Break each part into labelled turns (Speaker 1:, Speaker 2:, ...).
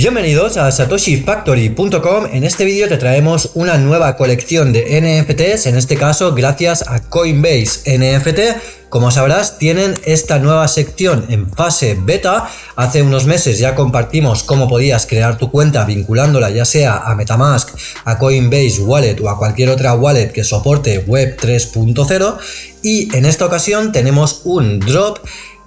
Speaker 1: Bienvenidos a satoshifactory.com, en este vídeo te traemos una nueva colección de NFTs, en este caso gracias a Coinbase NFT. Como sabrás, tienen esta nueva sección en fase beta. Hace unos meses ya compartimos cómo podías crear tu cuenta vinculándola ya sea a Metamask, a Coinbase Wallet o a cualquier otra wallet que soporte Web 3.0. Y en esta ocasión tenemos un drop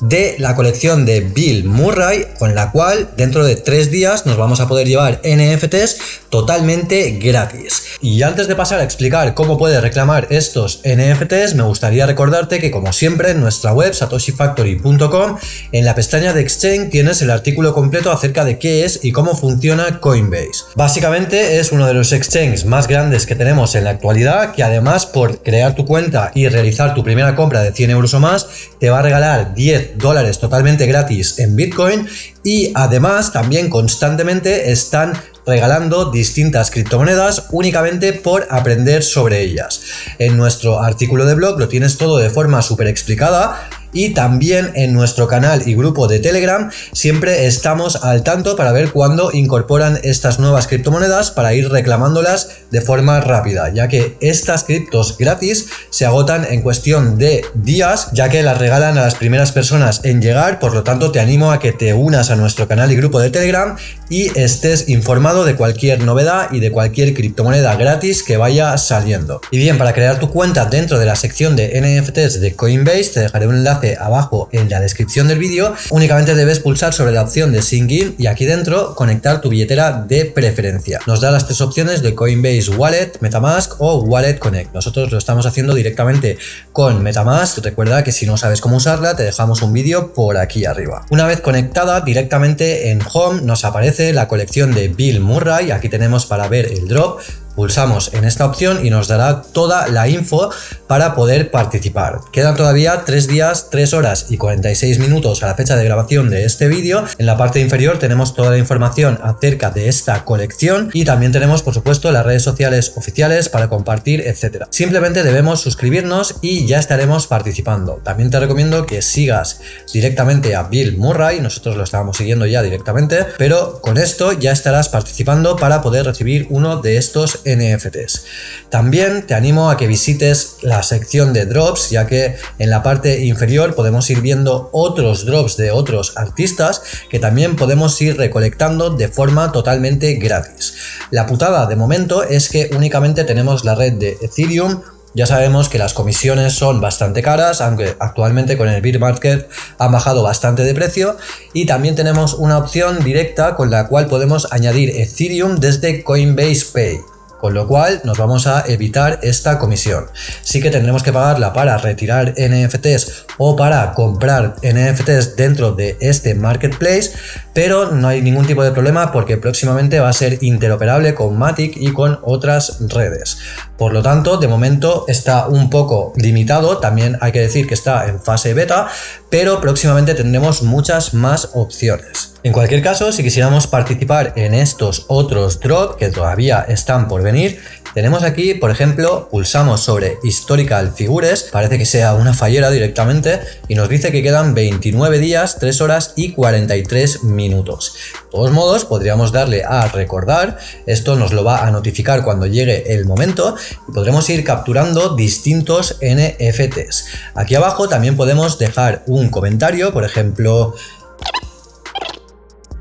Speaker 1: de la colección de Bill Murray, con la cual dentro de tres días nos vamos a poder llevar NFTs totalmente gratis. Y antes de pasar a explicar cómo puedes reclamar estos NFTs, me gustaría recordarte que como siempre en nuestra web satoshifactory.com, en la pestaña de Exchange tienes el artículo completo acerca de qué es y cómo funciona Coinbase. Básicamente es uno de los exchanges más grandes que tenemos en la actualidad, que además por crear tu cuenta y realizar tu primera compra de 100 euros o más, te va a regalar 10 dólares totalmente gratis en Bitcoin y además también constantemente están regalando distintas criptomonedas únicamente por aprender sobre ellas. En nuestro artículo de blog lo tienes todo de forma súper explicada y también en nuestro canal y grupo de Telegram siempre estamos al tanto para ver cuándo incorporan estas nuevas criptomonedas para ir reclamándolas de forma rápida, ya que estas criptos gratis se agotan en cuestión de días, ya que las regalan a las primeras personas en llegar, por lo tanto te animo a que te unas a nuestro canal y grupo de Telegram y estés informado de cualquier novedad y de cualquier criptomoneda gratis que vaya saliendo. Y bien, para crear tu cuenta dentro de la sección de NFTs de Coinbase te dejaré un enlace abajo en la descripción del vídeo, únicamente debes pulsar sobre la opción de Sync In y aquí dentro conectar tu billetera de preferencia. Nos da las tres opciones de Coinbase Wallet, Metamask o Wallet Connect. Nosotros lo estamos haciendo directamente con Metamask. Recuerda que si no sabes cómo usarla, te dejamos un vídeo por aquí arriba. Una vez conectada, directamente en Home nos aparece la colección de Bill Murray. Aquí tenemos para ver el drop, Pulsamos en esta opción y nos dará toda la info para poder participar. Quedan todavía 3 días, 3 horas y 46 minutos a la fecha de grabación de este vídeo. En la parte inferior tenemos toda la información acerca de esta colección y también tenemos por supuesto las redes sociales oficiales para compartir, etcétera. Simplemente debemos suscribirnos y ya estaremos participando. También te recomiendo que sigas directamente a Bill Murray, nosotros lo estábamos siguiendo ya directamente, pero con esto ya estarás participando para poder recibir uno de estos NFTs. También te animo a que visites la sección de drops, ya que en la parte inferior podemos ir viendo otros drops de otros artistas que también podemos ir recolectando de forma totalmente gratis. La putada de momento es que únicamente tenemos la red de Ethereum, ya sabemos que las comisiones son bastante caras, aunque actualmente con el Bear Market han bajado bastante de precio. Y también tenemos una opción directa con la cual podemos añadir Ethereum desde Coinbase Pay con lo cual nos vamos a evitar esta comisión. Sí que tendremos que pagarla para retirar NFTs o para comprar NFTs dentro de este marketplace, pero no hay ningún tipo de problema porque próximamente va a ser interoperable con Matic y con otras redes. Por lo tanto, de momento está un poco limitado, también hay que decir que está en fase beta, pero próximamente tendremos muchas más opciones. En cualquier caso, si quisiéramos participar en estos otros drops que todavía están por venir, tenemos aquí, por ejemplo, pulsamos sobre Historical Figures, parece que sea una fallera directamente, y nos dice que quedan 29 días, 3 horas y 43 minutos. De todos modos, podríamos darle a recordar, esto nos lo va a notificar cuando llegue el momento, y podremos ir capturando distintos NFTs. Aquí abajo también podemos dejar un comentario, por ejemplo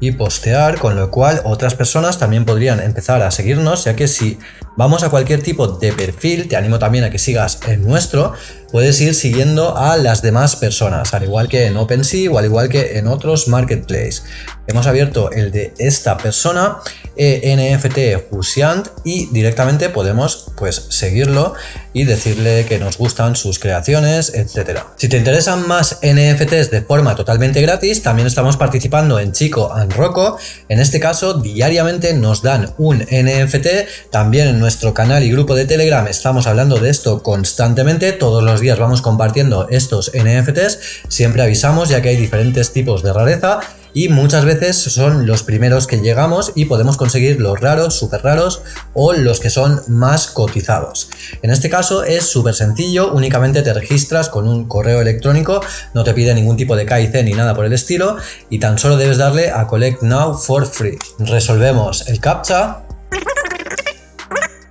Speaker 1: y postear, con lo cual otras personas también podrían empezar a seguirnos, ya que si vamos a cualquier tipo de perfil, te animo también a que sigas el nuestro, puedes ir siguiendo a las demás personas, al igual que en OpenSea o al igual que en otros marketplaces. Hemos abierto el de esta persona, e NFT Husiant, y directamente podemos pues seguirlo y decirle que nos gustan sus creaciones, etcétera. Si te interesan más NFTs de forma totalmente gratis, también estamos participando en Chico and Rocco. En este caso, diariamente nos dan un NFT, también nuestro canal y grupo de Telegram estamos hablando de esto constantemente, todos los días vamos compartiendo estos NFTs, siempre avisamos ya que hay diferentes tipos de rareza y muchas veces son los primeros que llegamos y podemos conseguir los raros, súper raros o los que son más cotizados. En este caso es súper sencillo, únicamente te registras con un correo electrónico, no te pide ningún tipo de KIC ni nada por el estilo y tan solo debes darle a Collect Now for Free. Resolvemos el CAPTCHA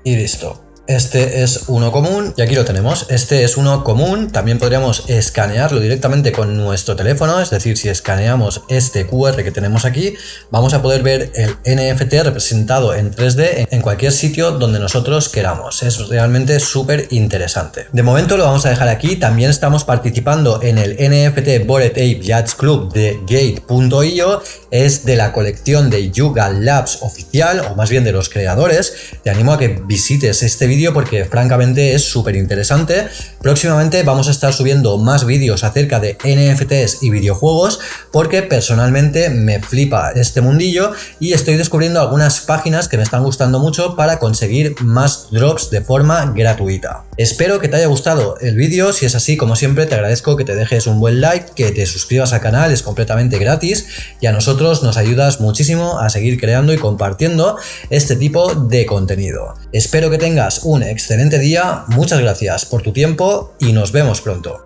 Speaker 1: y listo. Este es uno común y aquí lo tenemos. Este es uno común. También podríamos escanearlo directamente con nuestro teléfono. Es decir, si escaneamos este QR que tenemos aquí, vamos a poder ver el NFT representado en 3D en cualquier sitio donde nosotros queramos. Es realmente súper interesante. De momento lo vamos a dejar aquí. También estamos participando en el NFT Bored Ape Yachts Club de Gate.io. Es de la colección de Yuga Labs oficial, o más bien de los creadores. Te animo a que visites este porque francamente es súper interesante. Próximamente vamos a estar subiendo más vídeos acerca de NFTs y videojuegos porque personalmente me flipa este mundillo y estoy descubriendo algunas páginas que me están gustando mucho para conseguir más drops de forma gratuita. Espero que te haya gustado el vídeo, si es así como siempre te agradezco que te dejes un buen like, que te suscribas al canal, es completamente gratis y a nosotros nos ayudas muchísimo a seguir creando y compartiendo este tipo de contenido. Espero que tengas un excelente día, muchas gracias por tu tiempo y nos vemos pronto.